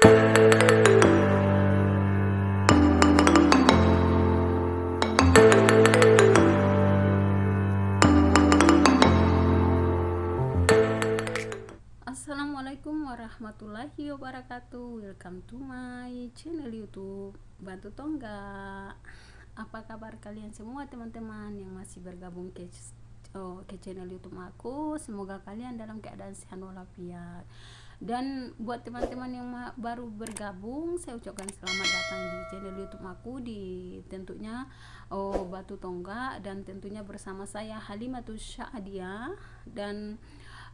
Assalamualaikum warahmatullahi wabarakatuh. Welcome to my channel youtube Bantu Tongga. Apa kabar kalian semua teman-teman Yang masih bergabung ke, oh, ke channel youtube aku? Semoga kalian dalam keadaan sehat walafiat Dan buat teman-teman yang baru bergabung Saya ucapkan selamat datang di channel youtube aku Di tentunya oh, Batu Tongga Dan tentunya bersama saya Halimatus Syahdia. Dan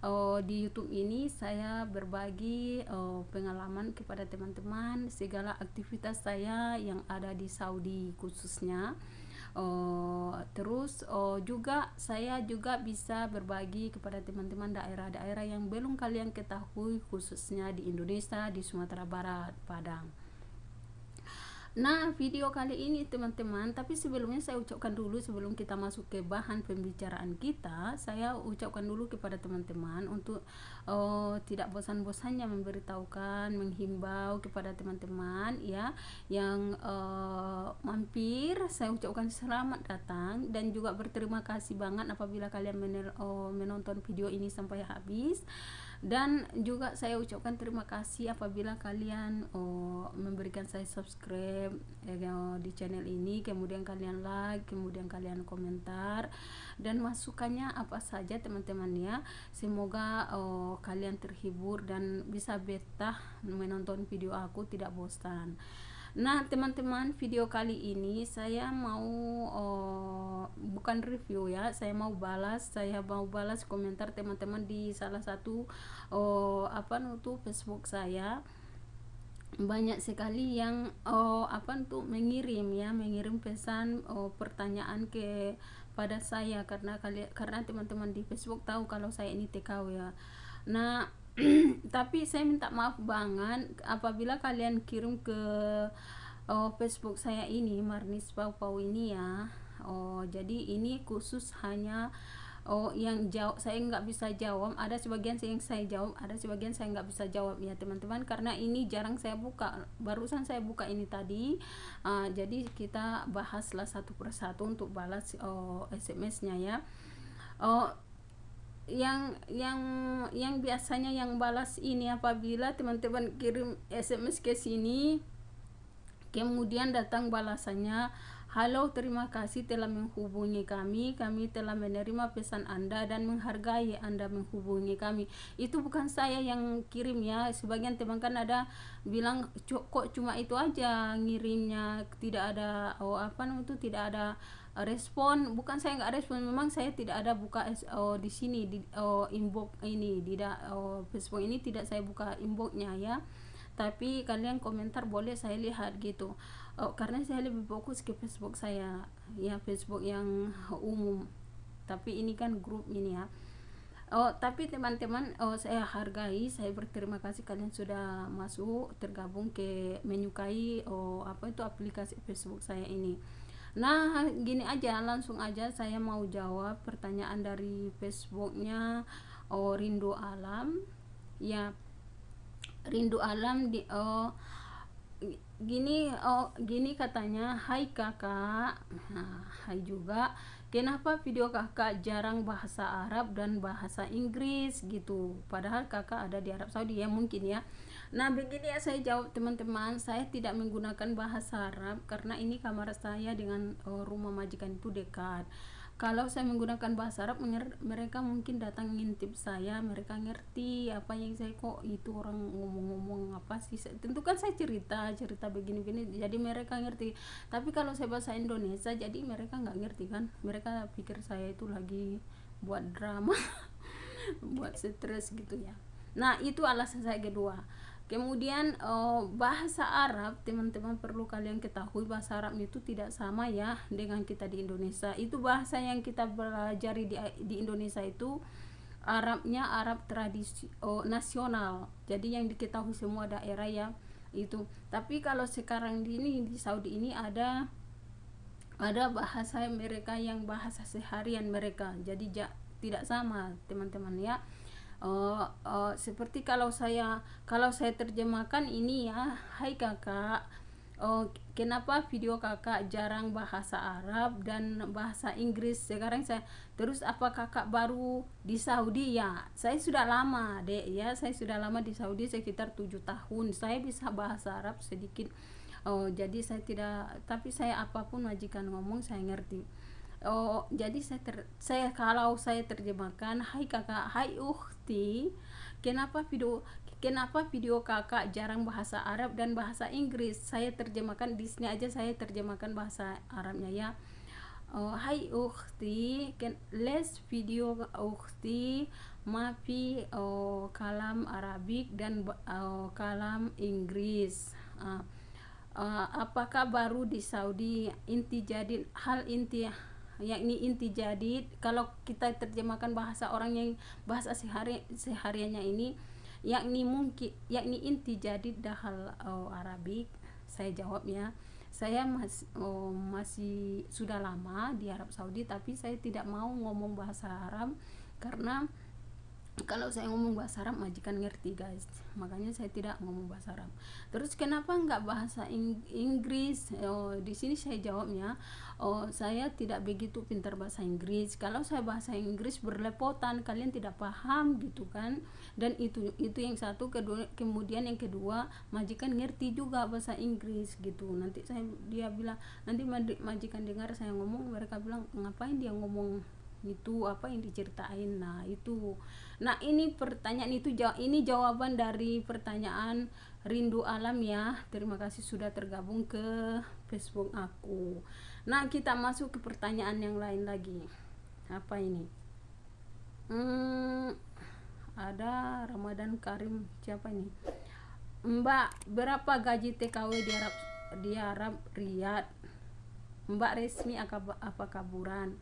uh, di YouTube ini saya berbagi uh, pengalaman kepada teman-teman segala aktivitas saya yang ada di Saudi khususnya uh, terus uh, juga saya juga bisa berbagi kepada teman-teman daerah-daerah yang belum kalian ketahui khususnya di Indonesia di Sumatera Barat Padang Nah, video kali ini teman-teman, tapi sebelumnya saya ucapkan dulu sebelum kita masuk ke bahan pembicaraan kita, saya ucapkan dulu kepada teman-teman untuk uh, tidak bosan-bosannya memberitahukan, menghimbau kepada teman-teman ya yang uh, mampir, saya ucapkan selamat datang dan juga berterima kasih banget apabila kalian uh, menonton video ini sampai habis dan juga saya ucapkan terima kasih apabila kalian oh, memberikan saya subscribe eh, di channel ini. Kemudian kalian like kemudian kalian komentar. Dan masukannya apa saja teman-teman ya. Semoga oh, kalian terhibur dan bisa betah menonton video aku tidak bosan Nah, teman-teman, video kali ini saya mau oh, bukan review ya, saya mau balas, saya mau balas komentar teman-teman di salah satu oh, apa nutu Facebook saya. Banyak sekali yang oh, apa untuk mengirim ya, mengirim pesan oh, pertanyaan ke pada saya karena kalian karena teman-teman di Facebook tahu kalau saya ini TKW ya. Nah, tapi saya minta maaf banget apabila kalian kirim ke oh, Facebook saya ini Marnis Pau Pau ini ya. Oh jadi ini khusus hanya oh yang jawab saya nggak bisa jawab. Ada sebagian yang saya jawab ada sebagian saya nggak bisa jawab ya teman-teman. Karena ini jarang saya buka barusan saya buka ini tadi. Uh, jadi kita bahaslah satu persatu untuk balas oh, SMS-nya ya. Oh yang yang yang biasanya yang balas ini apabila teman-teman kirim SMS ke sini kemudian datang balasannya Halo, terima kasih telah menghubungi kami. Kami telah menerima pesan Anda dan menghargai Anda menghubungi kami. Itu bukan saya yang kirim ya. Sebagian teman kan ada bilang kok cuma itu aja ngirimnya, tidak ada oh apa itu tidak ada respon bukan saya nggak respon memang saya tidak ada buka oh, di sini di oh, inbox ini tidak oh, Facebook ini tidak saya buka inboxnya ya. Tapi kalian komentar boleh saya lihat gitu. Oh, karena saya lebih fokus ke Facebook saya ya Facebook yang umum. Tapi ini kan grup ini ya. Oh, tapi teman-teman, oh saya hargai, saya berterima kasih kalian sudah masuk tergabung ke menyukai oh apa itu aplikasi Facebook saya ini. Nah, gini aja, langsung aja saya mau jawab pertanyaan dari Facebooknya Oh Rindu Alam. Ya, Rindu Alam di Oh gini oh gini katanya hai kakak nah, hai juga kenapa video kakak jarang bahasa Arab dan bahasa Inggris gitu? Padahal kakak ada di Arab Saudi ya mungkin ya. Nah, begini ya saya jawab teman-teman, saya tidak menggunakan bahasa Arab karena ini kamar saya dengan uh, rumah majikan itu dekat. Kalau saya menggunakan bahasa Arab, mereka mungkin datang ngintip saya, mereka ngerti apa yang saya kok itu orang ngomong-ngomong apa sih. Tentu kan saya cerita, cerita begini-begini, jadi mereka ngerti. Tapi kalau saya bahasa Indonesia, jadi mereka nggak ngerti kan. Mereka pikir saya itu lagi buat drama, buat stres gitu ya. Nah, itu alasan saya kedua kemudian uh, bahasa Arab teman-teman perlu kalian ketahui bahasa Arab itu tidak sama ya dengan kita di Indonesia. Itu bahasa yang kita pelajari di, di Indonesia itu Arabnya Arab tradisi oh, nasional. Jadi yang diketahui semua daerah ya itu. Tapi kalau sekarang di ini di Saudi ini ada ada bahasa mereka yang bahasa seharian mereka. Jadi ja, tidak sama teman-teman ya oh, oh seperti kalau saya kalau saya terjemahkan ini ya hai kakak. Oh kenapa video kakak jarang bahasa Arab dan bahasa Inggris? Sekarang saya terus apa kakak baru di Saudi? Ya saya sudah lama dek ya. Saya sudah lama di Saudi sekitar tujuh tahun. Saya bisa bahasa Arab sedikit. Oh jadi saya tidak tapi saya apa pun majikan ngomong saya ngerti. Oh jadi saya ter, saya kalau saya terjemahkan hai kakak. Hai uhti kenapa video kenapa video kakak jarang bahasa Arab dan bahasa Inggris? Saya terjemahkan di sini aja saya terjemahkan bahasa Arabnya ya. Oh, hai uhti ken les video uhti mafi oh, kalam Arabik dan oh, kalam Inggris. Uh, uh, apakah baru di Saudi? Inti jadi hal inti yakni inti jadi kalau kita terjemahkan bahasa orang yang bahasa sehari sehariannya ini yakni mungkin yakni inti jadi dahal oh, Arabik saya jawabnya saya masih oh, masih sudah lama di Arab Saudi tapi saya tidak mau ngomong bahasa Arab karena kalau saya ngomong bahasa Arab majikan ngerti guys. Makanya saya tidak ngomong bahasa Arab. Terus kenapa nggak bahasa Inggris? Oh, di sini saya jawabnya oh saya tidak begitu pintar bahasa Inggris. Kalau saya bahasa Inggris berlepotan kalian tidak paham gitu kan? Dan itu itu yang satu. Kedua kemudian yang kedua majikan ngerti juga bahasa Inggris gitu. Nanti saya dia bilang nanti majikan dengar saya ngomong mereka bilang ngapain dia ngomong itu apa yang diceritain. Nah itu. Nah ini pertanyaan itu ini jawaban dari pertanyaan rindu alam ya. Terima kasih sudah tergabung ke Facebook aku. Nah kita masuk ke pertanyaan yang lain lagi. Apa ini? Hmm, ada Ramadan Karim. Siapa ini? Mbak berapa gaji TKW di Arab di Arab Riyadh? Mbak resmi apa kaburan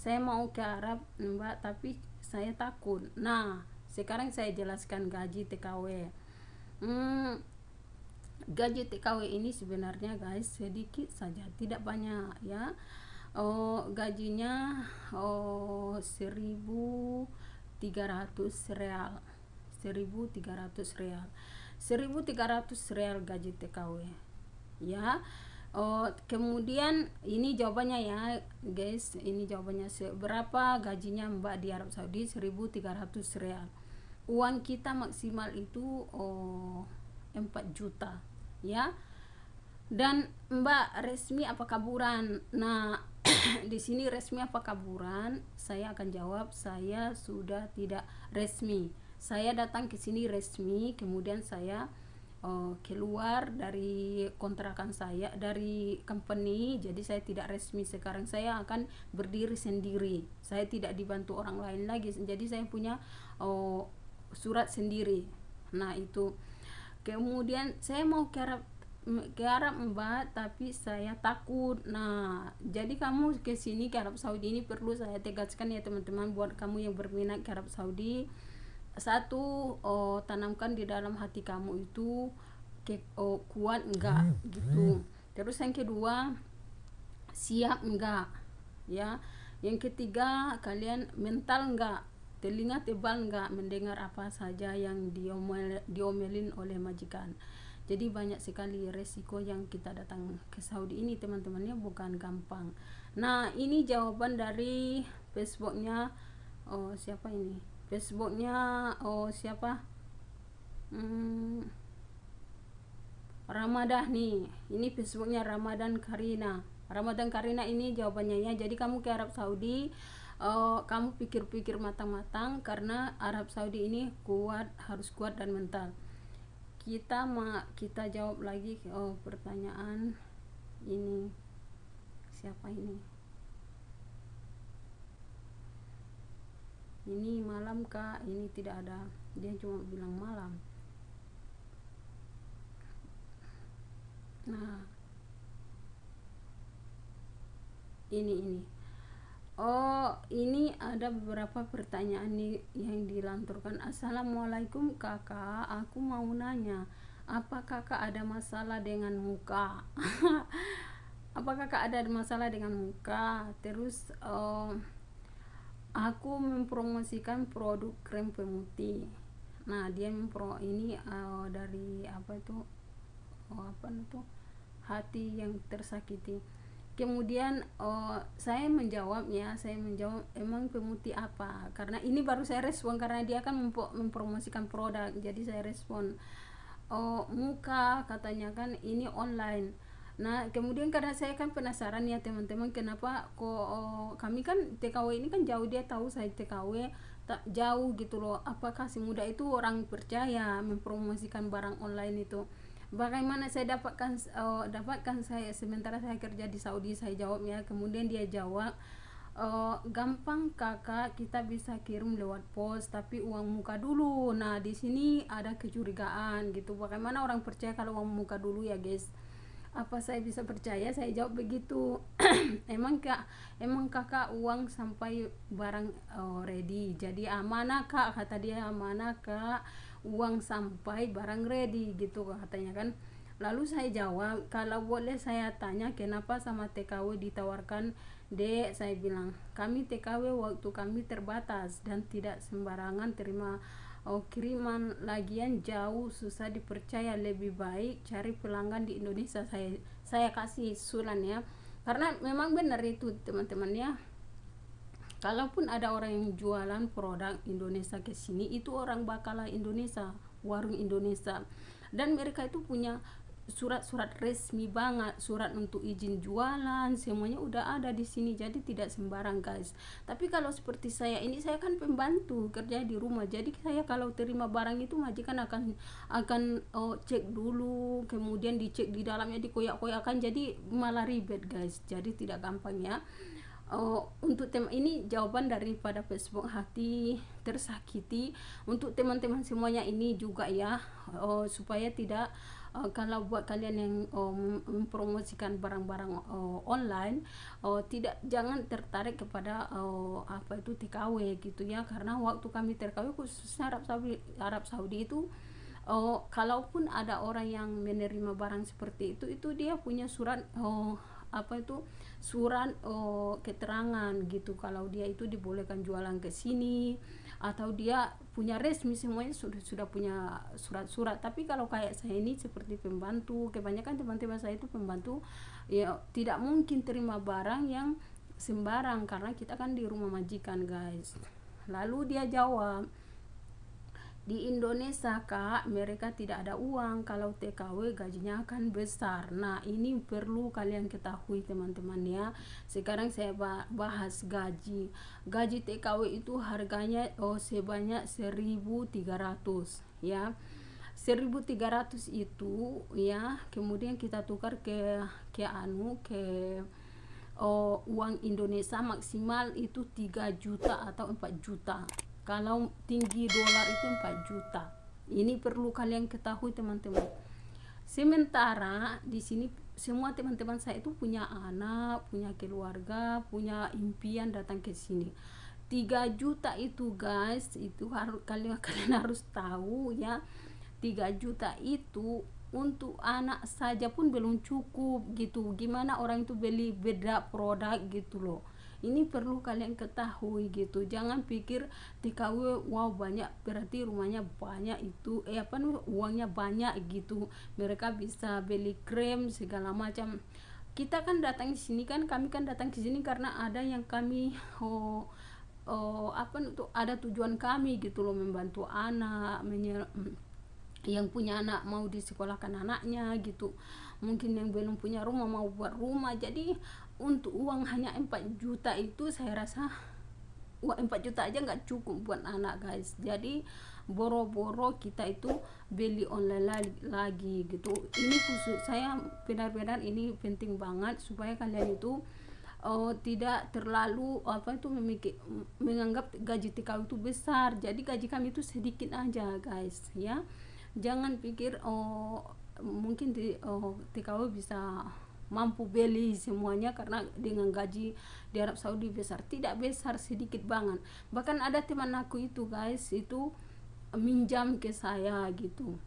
saya mau ke Arab mbak tapi saya takut. Nah sekarang saya jelaskan gaji TKW hmm, gaji TKW ini sebenarnya guys sedikit saja tidak banyak ya. Oh gajinya oh 1300 real. 1300 real. 1300 real gaji TKW ya Oh, kemudian ini jawabannya ya, guys. Ini jawabannya berapa gajinya Mbak di Arab Saudi 1300 real. Uang kita maksimal itu oh 4 juta, ya. Dan Mbak resmi apa kaburan? Nah, di sini resmi apa kaburan? Saya akan jawab saya sudah tidak resmi. Saya datang ke sini resmi, kemudian saya uh, keluar dari kontrakan saya dari company. Jadi saya tidak resmi. Sekarang saya akan berdiri sendiri. Saya tidak dibantu orang lain lagi. Jadi saya punya uh, surat sendiri. Nah itu. Kemudian saya mau ke Arab ke Arab mbak tapi saya takut. Nah jadi kamu ke sini ke Arab Saudi ini perlu saya tegaskan ya teman-teman buat kamu yang berminat ke Arab Saudi satu oh, tanamkan di dalam hati kamu itu ke, oh, kuat enggak? Hmm. gitu. hmm. terus yang kedua siap enggak? Ya. Yang ketiga kalian mental enggak? Telinga tebal enggak? Mendengar apa saja yang diomel, diomelin oleh majikan. Jadi banyak sekali resiko yang kita datang ke Saudi ini teman-temannya bukan gampang. Nah ini jawaban dari Facebooknya oh siapa ini Facebooknya oh siapa? Hmm, Ramadan nih. Ini Facebooknya Ramadan Karina. Ramadan Karina ini jawabannya ya. Jadi kamu ke Arab Saudi uh, kamu pikir-pikir matang-matang karena Arab Saudi ini kuat harus kuat dan mental. Kita ma kita jawab lagi oh pertanyaan ini. Siapa ini ini malam kak. Ini tidak ada. Dia cuma bilang malam. Nah ini ini. Oh ini ada beberapa pertanyaan nih yang dilanturkan. Assalamualaikum kakak. Aku mau nanya apa kakak ada masalah dengan muka? Apa kakak ada masalah dengan muka? Terus oh aku mempromosikan produk krem pemutih. Nah dia mempro ini uh, dari apa itu? Oh, apa itu? Hati yang tersakiti. Kemudian uh, saya menjawabnya saya menjawab emang pemutih apa? Karena ini baru saya respon karena dia kan mempromosikan produk jadi saya respon oh muka katanya kan ini online Nah, kemudian karena saya kan penasaran ya teman-teman kenapa kok oh, kami kan TKW ini kan jauh dia tahu saya TKW tak jauh gitu loh. Apakah si muda itu orang percaya mempromosikan barang online itu? Bagaimana saya dapatkan oh, dapatkan saya sementara saya kerja di Saudi saya jawabnya. Kemudian dia jawab uh, gampang kakak kita bisa kirim lewat pos tapi uang muka dulu nah di sini ada kecurigaan gitu bagaimana orang percaya kalau uang muka dulu ya guys apa saya bisa percaya? Saya jawab begitu. Emang kak emang kakak uang sampai barang oh, ready. Jadi amanah kak. Kata dia amanah kak. Uang sampai barang ready gitu katanya kan. Lalu saya jawab kalau boleh saya tanya kenapa sama TKW ditawarkan? Dek saya bilang kami TKW waktu kami terbatas dan tidak sembarangan terima oh, kiriman lagian jauh susah dipercaya. Lebih baik cari pelanggan di Indonesia. Saya saya kasih sulan ya. Karena memang benar itu teman-teman ya. Kalaupun ada orang yang jualan produk Indonesia ke sini itu orang bakalah Indonesia warung Indonesia. Dan mereka itu punya surat-surat resmi banget surat untuk izin jualan semuanya udah ada di sini jadi tidak sembarang guys. Tapi kalau seperti saya ini saya kan pembantu kerja di rumah jadi saya kalau terima barang itu majikan akan akan oh, cek dulu kemudian dicek di dalamnya dikoyak-koyakan jadi malah ribet guys. Jadi tidak gampang ya. Oh, untuk tema ini jawaban daripada Facebook hati tersakiti. Untuk teman-teman semuanya ini juga ya. Oh, supaya tidak uh, kalau buat kalian yang uh, mempromosikan barang-barang uh, online uh, tidak jangan tertarik kepada uh, apa itu TKW gitu ya. Karena waktu kami TKW khususnya Arab Saudi Arab Saudi itu uh, kalaupun ada orang yang menerima barang seperti itu itu dia punya surat uh, apa itu surat uh, keterangan gitu. Kalau dia itu dibolehkan jualan ke sini atau dia punya resmi semuanya sudah sudah punya surat-surat. Tapi kalau kayak saya ini seperti pembantu kebanyakan teman-teman saya itu pembantu ya tidak mungkin terima barang yang sembarang karena kita kan di rumah majikan guys. Lalu dia jawab di Indonesia kak mereka tidak ada uang. Kalau TKW gajinya akan besar. Nah ini perlu kalian ketahui teman-teman ya. Sekarang saya bahas gaji. Gaji TKW itu harganya oh sebanyak 1300 ya. 1300 itu ya kemudian kita tukar ke ke anu ke oh, uang Indonesia maksimal itu 3 juta atau 4 juta kalau tinggi dolar itu 4 juta. Ini perlu kalian ketahui teman-teman. Sementara di sini semua teman-teman saya itu punya anak punya keluarga punya impian datang ke sini. 3 juta itu guys itu harus kalian kalian harus tahu ya. 3 juta itu untuk anak saja pun belum cukup gitu. Gimana orang itu beli beda produk gitu loh ini perlu kalian ketahui gitu. Jangan pikir TKW wow banyak. Berarti rumahnya banyak itu eh apa nih uangnya banyak gitu. Mereka bisa beli krem segala macam. Kita kan datang di sini kan kami kan datang ke sini karena ada yang kami oh, oh apa untuk ada tujuan kami gitu loh membantu anak menyer yang punya anak mau disekolahkan anaknya gitu. Mungkin yang belum punya rumah mau buat rumah. Jadi untuk uang hanya 4 juta itu saya rasa uang 4 juta aja nggak cukup buat anak guys. Jadi boro-boro kita itu beli online lagi, lagi gitu. Ini khusus saya benar-benar ini penting banget supaya kalian itu uh, tidak terlalu apa itu memikir menganggap gaji TKW itu besar. Jadi gaji kami itu sedikit aja guys ya. Jangan pikir oh mungkin di oh, TKW bisa mampu beli semuanya karena dengan gaji di Arab Saudi besar. Tidak besar sedikit banget. Bahkan ada teman aku itu guys itu minjam ke saya gitu.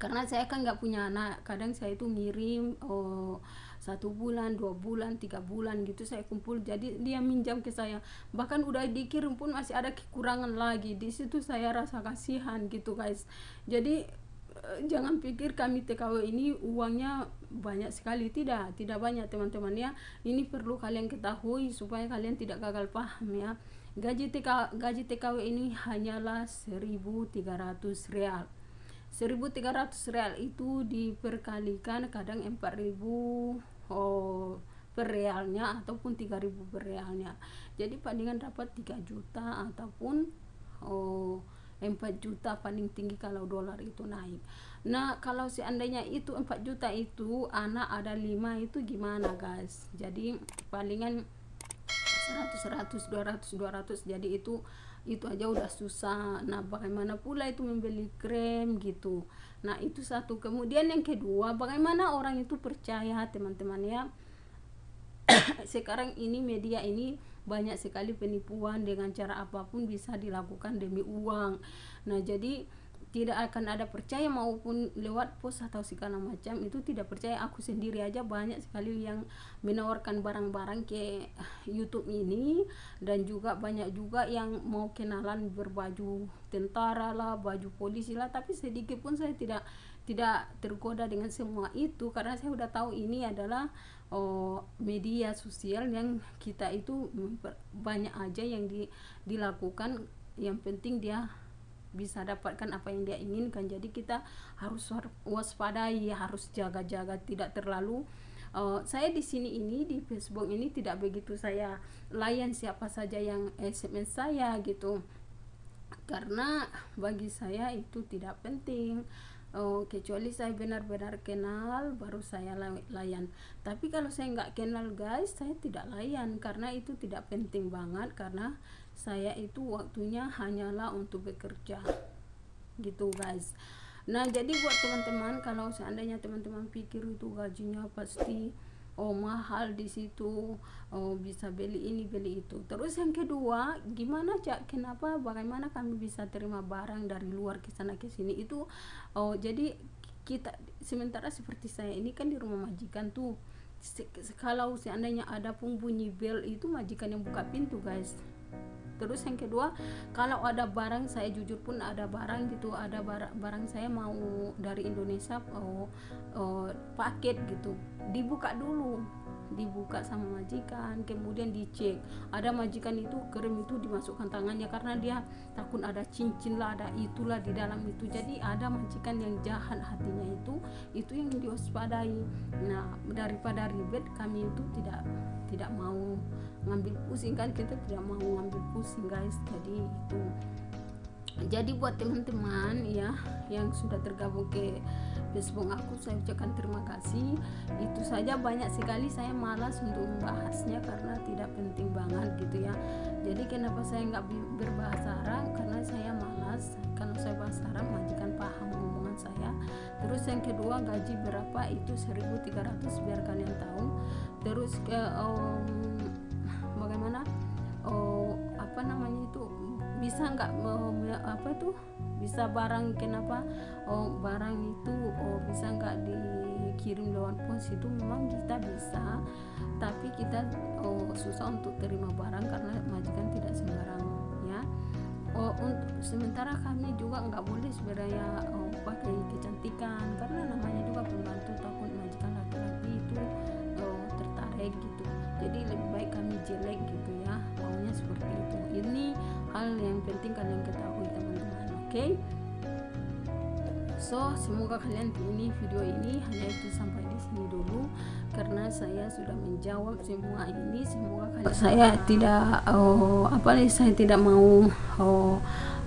Karena saya kan nggak punya anak kadang saya itu ngirim oh satu bulan dua bulan tiga bulan gitu saya kumpul. Jadi dia minjam ke saya. Bahkan udah dikirim pun masih ada kekurangan lagi. Di situ saya rasa kasihan gitu guys. Jadi jangan pikir kami TKW ini uangnya banyak sekali. Tidak tidak banyak teman-teman ya. Ini perlu kalian ketahui supaya kalian tidak gagal paham ya. Gaji TK, gaji TKW ini hanyalah 1300 real. 1300 real itu diperkalikan kadang 4000 oh, per realnya ataupun 3000 per realnya. Jadi palingan dapat 3 juta ataupun oh, 4 juta paling tinggi kalau dolar itu naik. Nah kalau seandainya itu 4 juta itu anak ada 5 itu gimana guys? Jadi palingan 100 100 200 200 jadi itu itu aja udah susah. Nah bagaimana pula itu membeli krem gitu? Nah itu satu. Kemudian yang kedua bagaimana orang itu percaya teman-teman ya? Sekarang ini media ini banyak sekali penipuan dengan cara apa pun bisa dilakukan demi uang. Nah jadi tidak akan ada percaya maupun lewat pos atau segala macam itu tidak percaya. Aku sendiri aja banyak sekali yang menawarkan barang-barang ke YouTube ini dan juga banyak juga yang mau kenalan berbaju tentara lah baju polisi lah. Tapi sedikit pun saya tidak tidak tergoda dengan semua itu karena saya sudah tahu ini adalah oh, media sosial yang kita itu banyak aja yang di, dilakukan. Yang penting dia bisa dapatkan apa yang dia inginkan. Jadi kita harus waspadai harus jaga-jaga tidak terlalu uh, saya di sini ini di Facebook ini tidak begitu saya layan siapa saja yang SMS saya gitu. Karena bagi saya itu tidak penting oh, kecuali saya benar-benar kenal baru saya layan. Tapi kalau saya nggak kenal guys saya tidak layan. Karena itu tidak penting banget karena saya itu waktunya hanyalah untuk bekerja. Gitu guys. Nah jadi buat teman-teman kalau seandainya teman-teman pikir itu gajinya pasti oh mahal di situ oh bisa beli ini beli itu. Terus yang kedua gimana cak? Kenapa bagaimana kami bisa terima barang dari luar ke sana ke sini? Itu oh jadi kita sementara seperti saya ini kan di rumah majikan tuh kalau seandainya ada pun bunyi bel itu majikan yang buka pintu guys terus yang kedua kalau ada barang saya jujur pun ada barang gitu ada barang, barang saya mau dari Indonesia oh, oh paket gitu dibuka dulu dibuka sama majikan kemudian dicek. Ada majikan itu krim itu dimasukkan tangannya karena dia takut ada cincin lah ada itulah di dalam itu. Jadi ada majikan yang jahat hatinya itu itu yang diwaspadai. Nah daripada ribet kami itu tidak tidak mau ngambil pusing kan kita tidak mau ngambil pusing guys. Jadi itu jadi buat teman-teman ya yang sudah tergabung ke Facebook aku saya ucapkan terima kasih. Itu saja banyak sekali saya malas untuk membahasnya karena tidak penting banget gitu ya. Jadi kenapa saya nggak berbahasa Arab karena saya malas. Kalau saya bahasa Arab majikan paham omongan saya. Terus yang kedua gaji berapa? Itu 1300 biar kalian tahu. Terus ke um, bisa nggak apa itu bisa barang kenapa oh barang itu oh bisa nggak dikirim lewat pos itu memang kita bisa. Tapi kita oh susah untuk terima barang karena majikan tidak sembarang ya. Oh untuk sementara kami juga nggak boleh sebenarnya oh, pakai kecantikan karena namanya juga pembantu takut majikan laki-laki itu oh, tertarik gitu jadi lebih baik kami jelek gitu ya maunya seperti itu. Ini hal yang penting kalian ketahui teman-teman oke? Okay? so semoga kalian ini video ini. Hanya itu sampai di sini dulu. Karena saya sudah menjawab semua ini. Semoga kalian saya tidak oh, apa nih saya tidak mau oh,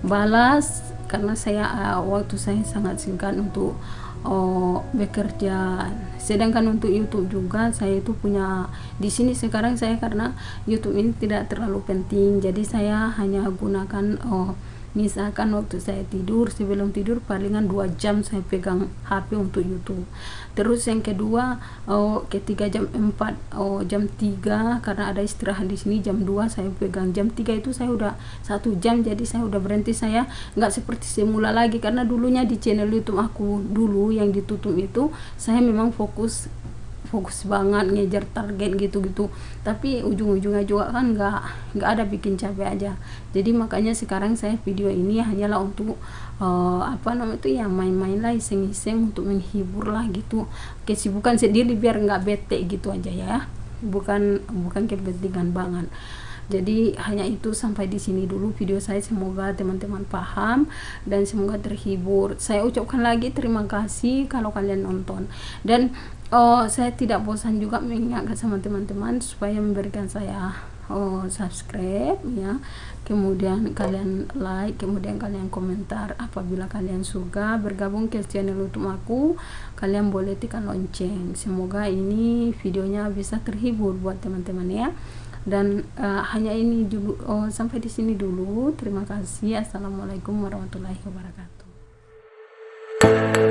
balas. Karena saya uh, waktu saya sangat singkat untuk oh, bekerja sedangkan untuk YouTube juga saya itu punya di sini sekarang saya karena YouTube ini tidak terlalu penting. Jadi saya hanya gunakan oh, misalkan waktu saya tidur sebelum tidur palingan dua jam saya pegang HP untuk YouTube. Terus yang kedua oh, ketika jam 4 oh, jam 3 karena ada istirahat di sini jam 2 saya pegang. Jam 3 itu saya udah satu jam jadi saya udah berhenti. Saya nggak seperti semula lagi karena dulunya di channel YouTube aku dulu yang ditutup itu saya memang fokus fokus banget ngejar target gitu-gitu. Tapi ujung-ujungnya juga kan nggak nggak ada bikin capek aja. Jadi makanya sekarang saya video ini hanyalah untuk uh, apa namanya itu ya main-main lah iseng-iseng untuk menghibur lah gitu. Kesibukan sendiri biar nggak bete gitu aja ya. Bukan bukan kepentingan banget jadi hanya itu sampai di sini dulu video saya. Semoga teman-teman paham dan semoga terhibur. Saya ucapkan lagi terima kasih kalau kalian nonton. Dan oh saya tidak bosan juga mengingatkan sama teman-teman supaya memberikan saya oh subscribe ya. Kemudian kalian like kemudian kalian komentar apabila kalian suka. Bergabung ke channel youtube aku kalian boleh tekan lonceng. Semoga ini videonya bisa terhibur buat teman-teman ya dan uh, hanya ini dulu oh, sampai di sini dulu. Terima kasih. Assalamualaikum warahmatullahi wabarakatuh